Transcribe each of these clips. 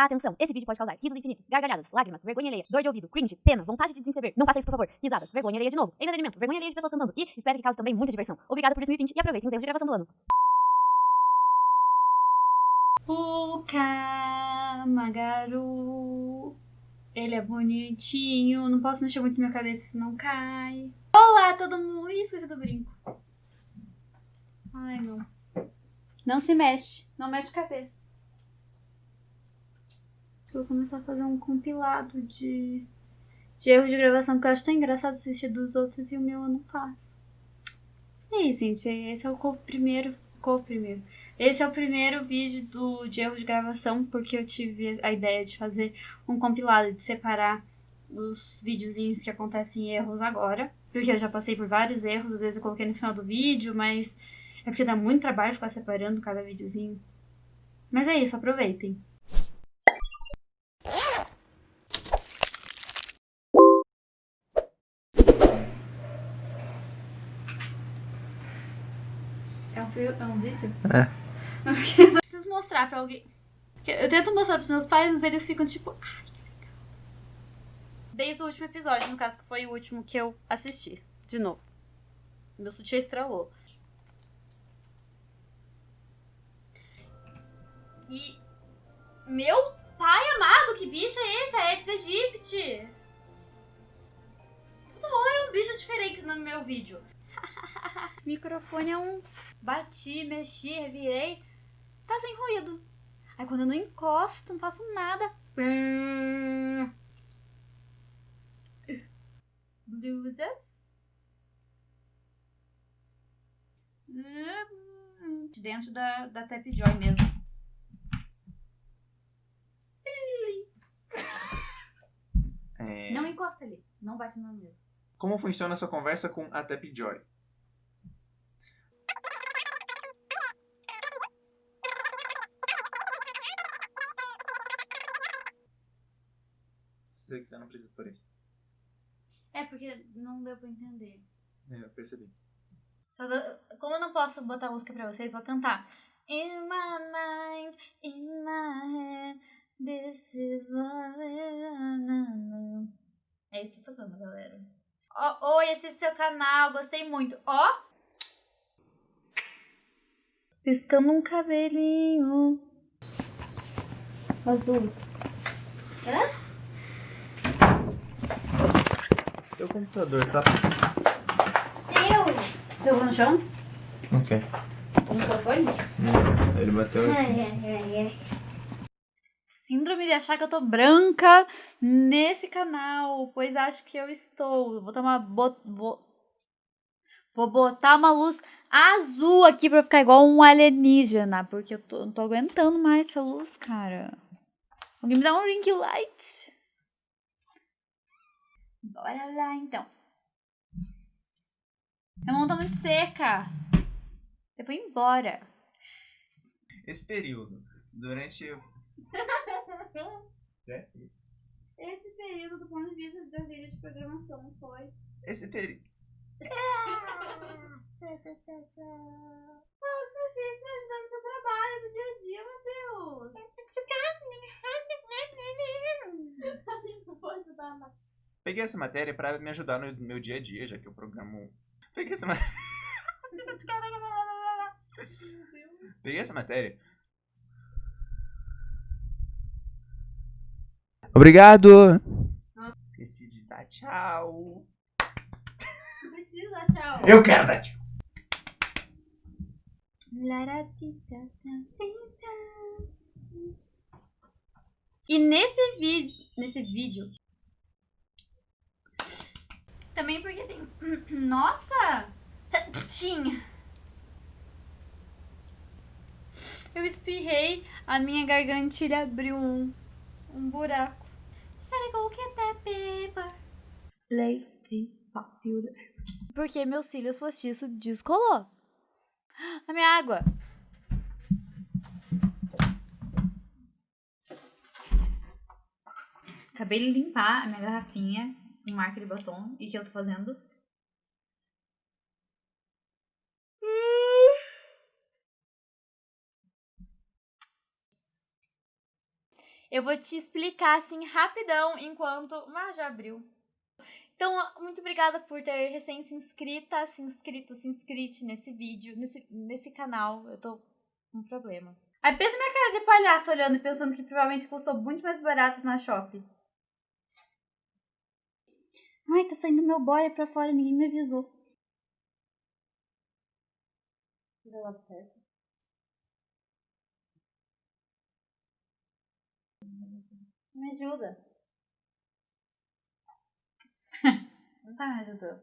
Atenção, esse vídeo pode causar risos infinitos, gargalhadas, lágrimas, vergonha alheia, dor de ouvido, cringe, pena, vontade de desinscrever. Não faça isso, por favor. Risadas, vergonha alheia de novo, entretenimento, vergonha alheia de pessoas cantando e espero que cause também muita diversão. Obrigada por 2020 e aproveitem os erros de gravação do ano. O Kamagaru. Ele é bonitinho. Não posso mexer muito minha cabeça, senão cai. Olá, todo mundo. Ih, esqueci do brinco. Ai, não. Não se mexe. Não mexe a cabeça. Vou começar a fazer um compilado de, de erros de gravação, porque eu acho tão engraçado assistir dos outros e o meu eu não faço. É isso, gente. Esse é o primeiro. Co primeiro. Esse é o primeiro vídeo do, de erro de gravação, porque eu tive a ideia de fazer um compilado, de separar os videozinhos que acontecem erros agora. Porque eu já passei por vários erros, às vezes eu coloquei no final do vídeo, mas é porque dá muito trabalho ficar separando cada videozinho. Mas é isso, aproveitem. É um, é um vídeo? É. eu preciso mostrar pra alguém. Eu tento mostrar pros meus pais, mas eles ficam tipo. Ai, que legal. Desde o último episódio, no caso, que foi o último que eu assisti. De novo. Meu sutiã estralou. E. Meu pai amado, que bicho é esse? É Aedes aegypti. Toda hora é um bicho diferente no meu vídeo. Esse microfone é um. Bati, mexi, revirei. Tá sem ruído. Aí quando eu não encosto, não faço nada. Blusas. Dentro da, da Tap Joy mesmo. É... Não encosta ali. Não bate na mesa. Como funciona a sua conversa com a Tapjoy? Se você quiser, não precisa por isso. É, porque não deu pra entender. É, eu percebi. Como eu não posso botar música pra vocês, vou cantar. In my mind, in my head, this is what É isso que tá tocando, galera. Oh, oi, esse é seu canal, gostei muito. Ó! Oh. Piscando um cabelinho. Azul. Hã? Teu computador tá. Deus! Jogou no chão? Ok. O microfone? Não, ele bateu Ai, ai, ai, ai. Síndrome de achar que eu tô branca nesse canal, pois acho que eu estou. Vou tomar. Bot, vou, vou botar uma luz azul aqui pra ficar igual um alienígena, porque eu tô, não tô aguentando mais essa luz, cara. Alguém me dá um ring light? Bora lá, então. A mão tá muito seca. Eu vou embora. Esse período, durante. é? Esse período, do ponto de vista da vida de programação, foi. Esse período. ah, você fez me ajudando no seu trabalho do dia a dia, Matheus. Não vou ajudar mais. Peguei essa matéria pra me ajudar no meu dia a dia, já que eu programo. Peguei essa matéria. Peguei essa matéria. Obrigado! Esqueci de dar tchau. Não precisa dar tchau. Eu quero dar tchau. E nesse vídeo, nesse vídeo, também porque tem, nossa, tinha. Eu espirrei, a minha gargantilha abriu um, um buraco. Should go get that paper? Lady Popular. Porque meus cílios postiços descolou. A minha água. Acabei de limpar a minha garrafinha com marca de batom. E que eu tô fazendo? Eu vou te explicar assim rapidão enquanto. Já abriu. Então, muito obrigada por ter recém se inscrita, se inscrito, se inscrite nesse vídeo, nesse, nesse canal. Eu tô com um problema. Aí pensa minha cara de palhaço olhando e pensando que provavelmente custou muito mais barato na Shopee. Ai, tá saindo meu boia pra fora, ninguém me avisou. Deu lado certo. Me ajuda. Não tá me ajudando.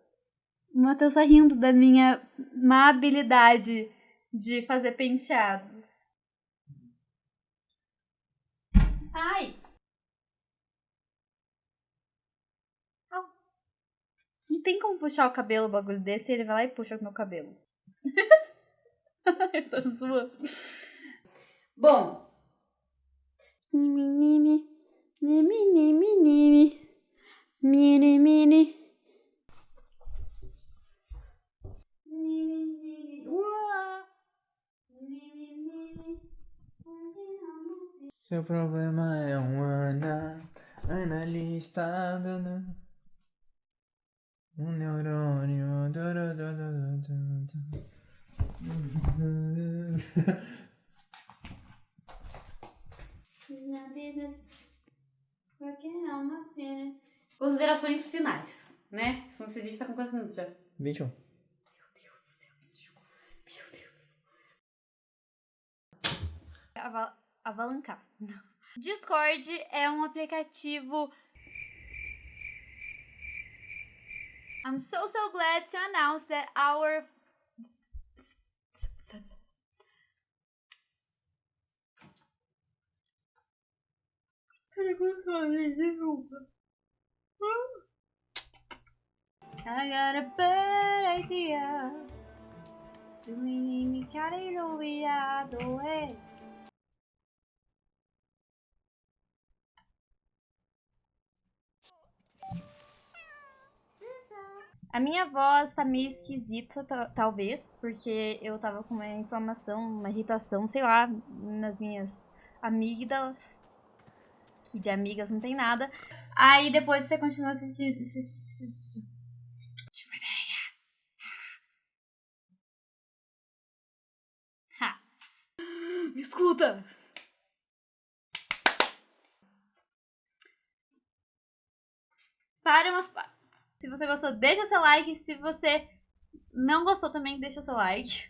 O Matheus tá rindo da minha má habilidade de fazer penteados. Ai! Não tem como puxar o cabelo, o bagulho desse, e ele vai lá e puxa o meu cabelo. Estou zoando. Bom. Nimi, nimi. Nimi, nimi, nimi. Mini, mini. Seu problema é um ana, analista, dando um neurônio. du- du- du- du- du. Considerações finais, né? Senão esse vídeo tá com quantos minutos já? 21. Meu Deus do céu, bicho. Meu Deus do céu. Ava avalancar. Discord é um aplicativo. I'm so so glad to announce that our I got a bad idea. Tu me querer olvidado, é. A minha voz tá meio esquisita, ta- talvez, porque eu tava com uma inflamação, uma irritação, sei lá, nas minhas amígdalas. Que de amigas não tem nada. Aí depois você continua assistindo. assistindo. Me escuta! Para umas. Se você gostou, deixa seu like. Se você não gostou também, deixa seu like.